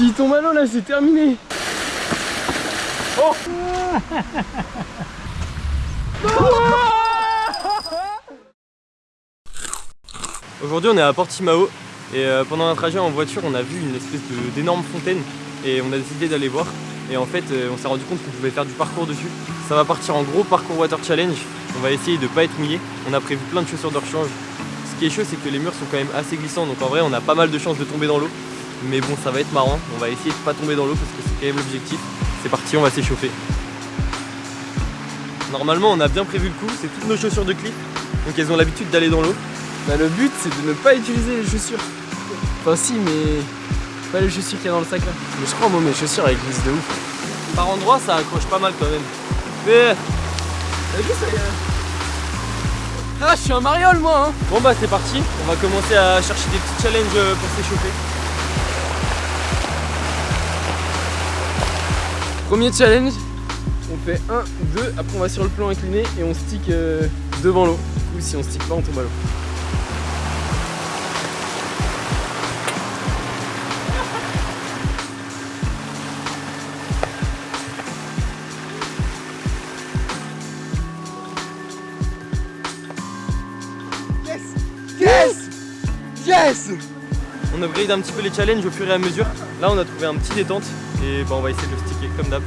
S'il tombe là, c'est terminé. Oh Aujourd'hui on est à Portimao et euh, pendant un trajet en voiture on a vu une espèce d'énorme fontaine et on a décidé d'aller voir et en fait euh, on s'est rendu compte qu'on pouvait faire du parcours dessus. Ça va partir en gros parcours water challenge, on va essayer de pas être mouillé, on a prévu plein de chaussures de rechange. Ce qui est chaud c'est que les murs sont quand même assez glissants donc en vrai on a pas mal de chances de tomber dans l'eau mais bon ça va être marrant, on va essayer de pas tomber dans l'eau parce que c'est quand même l'objectif. C'est parti, on va s'échauffer. Normalement on a bien prévu le coup, c'est toutes nos chaussures de clip donc elles ont l'habitude d'aller dans l'eau. Bah, le but c'est de ne pas utiliser les chaussures. Enfin si mais pas les chaussures qu'il y a dans le sac là. Mais je crois moi mes chaussures elles glissent de ouf. Par endroit ça accroche pas mal quand même. Mais... T'as vu ça y a... Ah je suis un mariole moi hein Bon bah c'est parti, on va commencer à chercher des petits challenges euh, pour s'échauffer. Premier challenge, on fait 1, 2, après on va sur le plan incliné et on stick euh, devant l'eau. Du coup si on stick pas on tombe à l'eau. Yes On upgrade un petit peu les challenges au fur et à mesure. Là on a trouvé un petit détente et bah, on va essayer de le sticker comme d'hab.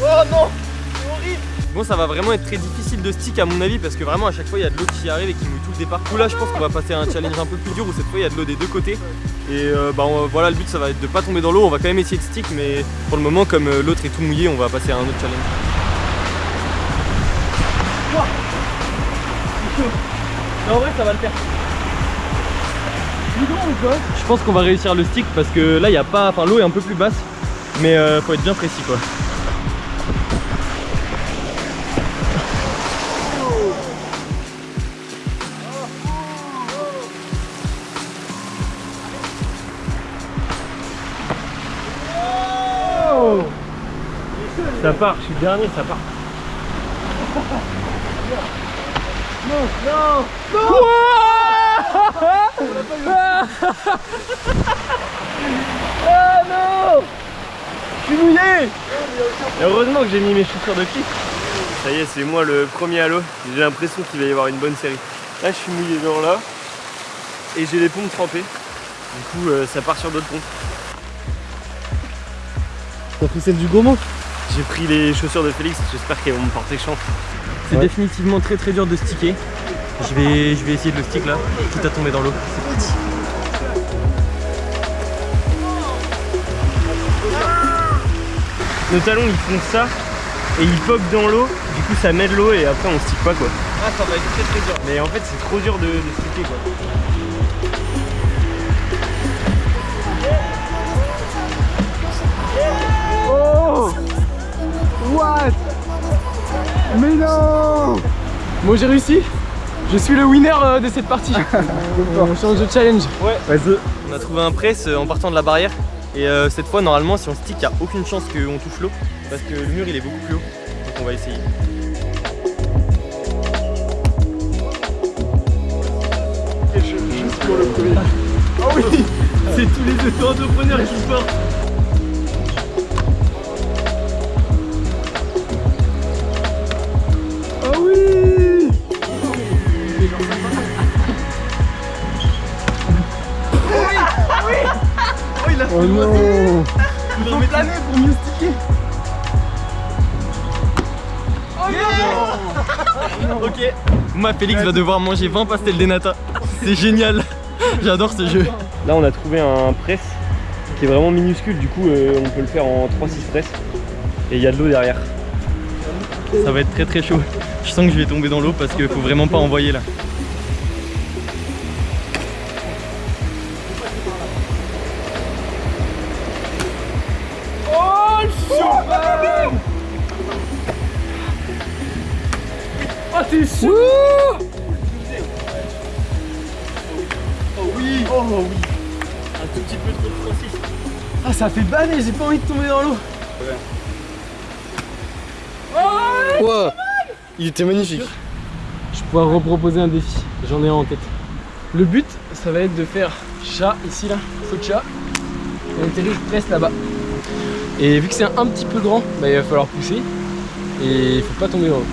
Oh non C'est horrible Bon ça va vraiment être très difficile de stick à mon avis parce que vraiment à chaque fois il y a de l'eau qui arrive et qui mouille tout le départ. Là je pense qu'on va passer à un challenge un peu plus dur où cette fois il y a de l'eau des deux côtés. Et euh, bah voilà le but ça va être de pas tomber dans l'eau, on va quand même essayer de stick mais pour le moment comme euh, l'autre est tout mouillé on va passer à un autre challenge. Mais en vrai ça va le faire. Je pense qu'on va réussir le stick parce que là il y a pas. Enfin l'eau est un peu plus basse. Mais euh, faut être bien précis quoi. Ça part, je suis dernier, ça part. Non, non, non Ah non Je suis mouillé Et heureusement que j'ai mis mes chaussures de clip. Ça y est, c'est moi le premier à l'eau. J'ai l'impression qu'il va y avoir une bonne série. Là, je suis mouillé genre là. Et j'ai les pompes trempées. Du coup, euh, ça part sur d'autres pompes. T'as pris celle du gourmand J'ai pris les chaussures de Félix. J'espère qu'elles vont me porter chance. C'est définitivement très très dur de sticker. Je vais, je vais essayer de le stick là, quitte à tomber dans l'eau. C'est parti. Nos talons ils font ça et ils pop dans l'eau, du coup ça met de l'eau et après on stick pas quoi. Ah ça va être très très dur. Mais en fait c'est trop dur de, de sticker quoi. Oh What? Mais non Bon j'ai réussi je suis le winner euh, de cette partie. on change de challenge. Ouais. Vas-y. On a trouvé un press euh, en partant de la barrière. Et euh, cette fois, normalement, si on stick, il n'y a aucune chance qu'on touche l'eau. Parce que le mur, il est beaucoup plus haut. Donc on va essayer. je, suis pour le premier. Ah oui C'est tous les auto-entrepreneurs qui portent. Oh non Il en planer pour mieux sticker Oh non. Ok Moi Félix va devoir manger 20 pastels des nata C'est génial. J'adore ce jeu. Là on a trouvé un press qui est vraiment minuscule. Du coup euh, on peut le faire en 3-6 press et il y a de l'eau derrière. Ça va être très très chaud je sens que je vais tomber dans l'eau parce qu'il faut vraiment pas envoyer là. Oh t'es sûr Oh oui. Oh oui. Un tout petit peu trop de Francis Ah ça fait banner, j'ai pas envie de tomber dans l'eau. Oh wow. Il était magnifique. Je pourrais reproposer un défi, j'en ai un en tête. Le but, ça va être de faire chat ici là, saut de chat, et atterrir presque là-bas. Et vu que c'est un petit peu grand, bah, il va falloir pousser. Et il faut pas tomber dans l'eau.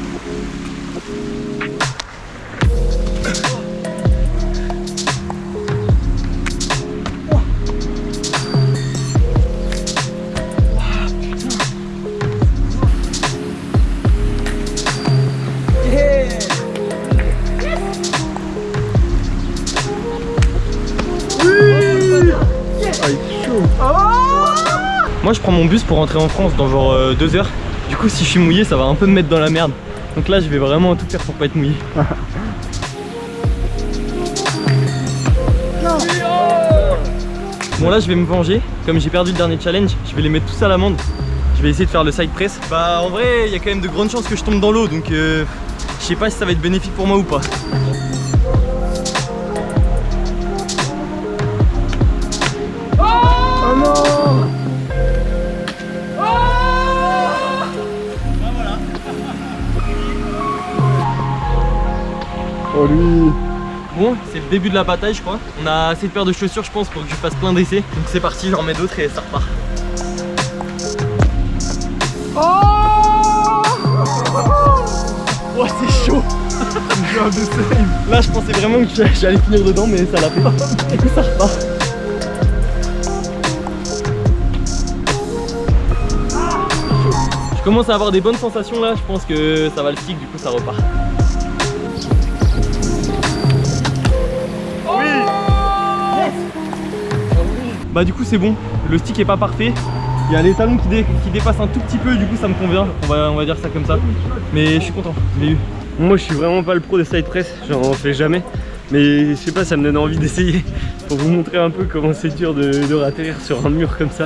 Moi je prends mon bus pour rentrer en France dans genre euh, deux heures. Du coup si je suis mouillé ça va un peu me mettre dans la merde. Donc là je vais vraiment tout faire pour pas être mouillé. Bon là je vais me venger, comme j'ai perdu le dernier challenge, je vais les mettre tous à l'amende. Je vais essayer de faire le side press. Bah en vrai il y a quand même de grandes chances que je tombe dans l'eau donc euh, je sais pas si ça va être bénéfique pour moi ou pas. Oh lui Bon, c'est le début de la bataille je crois. On a assez de paires de chaussures je pense pour que je fasse plein d'essais. Donc c'est parti, j'en remets d'autres et ça repart. Oh c'est chaud Là je pensais vraiment que j'allais finir dedans mais ça l'a fait. Du coup ça repart. Je commence à avoir des bonnes sensations là, je pense que ça va le stick, du coup ça repart. Bah du coup c'est bon, le stick est pas parfait. Il y a les talons qui, dé- qui dépassent un tout petit peu, du coup ça me convient. On va, on va dire ça comme ça. Mais je suis content, je l'ai eu. Moi je suis vraiment pas le pro des side press, j'en fais jamais. Mais je sais pas, ça me donne envie d'essayer pour vous montrer un peu comment c'est dur de, de ratterrir sur un mur comme ça.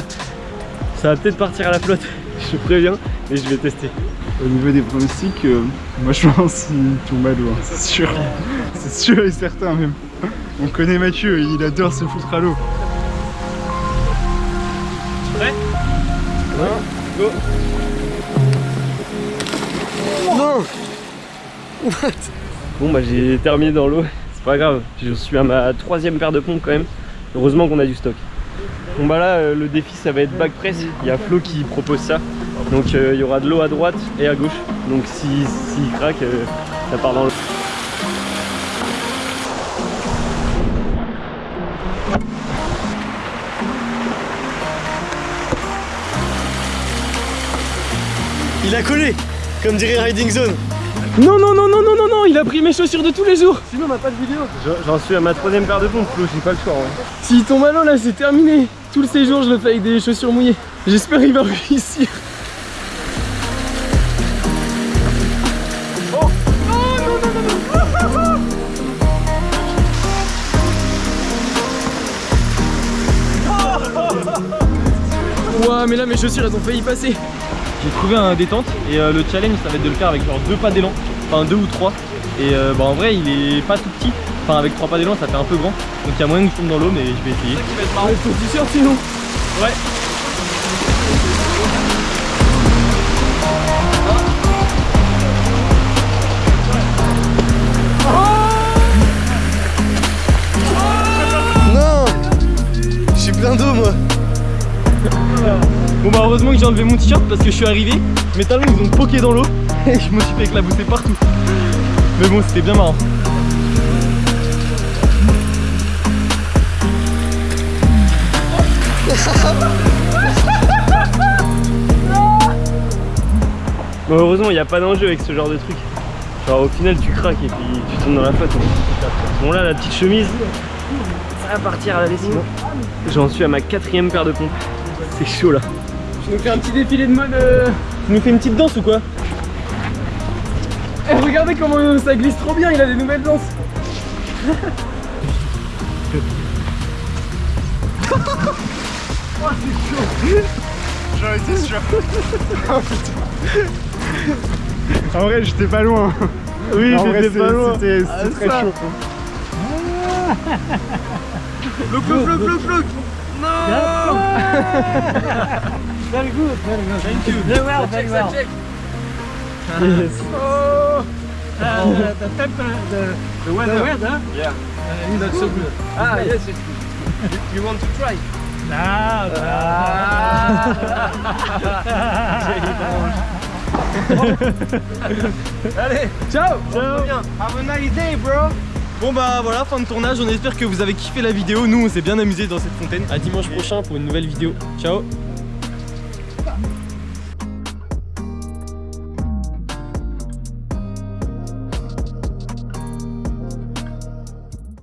Ça va peut-être partir à la flotte, je préviens, mais je vais tester. Au niveau des pronostics, euh, moi je pense qu'il tombe à l'eau, hein, c'est sûr. C'est sûr et certain même. On connaît Mathieu, il adore se foutre à l'eau. Bon bah j'ai terminé dans l'eau, c'est pas grave, je suis à ma troisième paire de pompes quand même. Heureusement qu'on a du stock. Bon bah là euh, le défi ça va être back press, il y a Flo qui propose ça. Donc euh, il y aura de l'eau à droite et à gauche. Donc s'il si, s'il craque, euh, ça part dans l'eau. Il a collé, comme dirait Riding Zone. Non, non, non, non, non, non, non, il a pris mes chaussures de tous les jours. Sinon, on n'a pas de vidéo. J'en- suis à ma troisième paire de pompes Flo, j'ai pas le choix. hein. S'il tombe à l'eau, là, c'est terminé. Tout le séjour, je le fais avec des chaussures mouillées. J'espère qu'il va réussir. Ouah, mais là, mes chaussures, elles ont failli passer. J'ai trouvé un détente et euh, le challenge ça va être de le faire avec genre deux pas d'élan, enfin deux ou trois. Et euh, bah en vrai il est pas tout petit, enfin avec trois pas d'élan ça fait un peu grand. Donc il y a moyen que je tombe dans l'eau mais je vais essayer. Ah, il faut du t-shirt sinon. Ouais. Non Je suis plein d'eau moi Bon bah heureusement que j'ai enlevé mon t-shirt parce que je suis arrivé, mes talons ils ont poqué dans l'eau et je me suis fait éclabousser partout. Mais bon c'était bien marrant. Bon, heureusement il n'y a pas d'enjeu avec ce genre de truc. Genre au final tu craques et puis tu tombes dans la flotte. Bon là la petite chemise, ça va partir à la lessive. J'en suis à ma quatrième paire de pompes. C'est chaud là. Je vais nous faire un petit défilé de mode. euh, Tu nous fais une petite danse ou quoi Eh, regardez comment euh, ça glisse trop bien, il a des nouvelles danses. J'en étais sûr. oh putain. En vrai, j'étais pas loin. Oui, j'étais pas c'est- loin. C'était c'était très ça. chaud. Floc, floc, floc, floc, Very good, very good. Thank you. Very well, very well. Oh. Uh, the, the temper, the, the weather, the weather. Yeah. Not so good. Ah, yes, it's good. You want to try? No, Ah, Allez, ciao Ciao Have a nice day, bro Bon bah voilà, fin de tournage, on espère que vous avez kiffé la vidéo. Nous on s'est bien amusé dans cette fontaine. À dimanche prochain pour une nouvelle vidéo. Ciao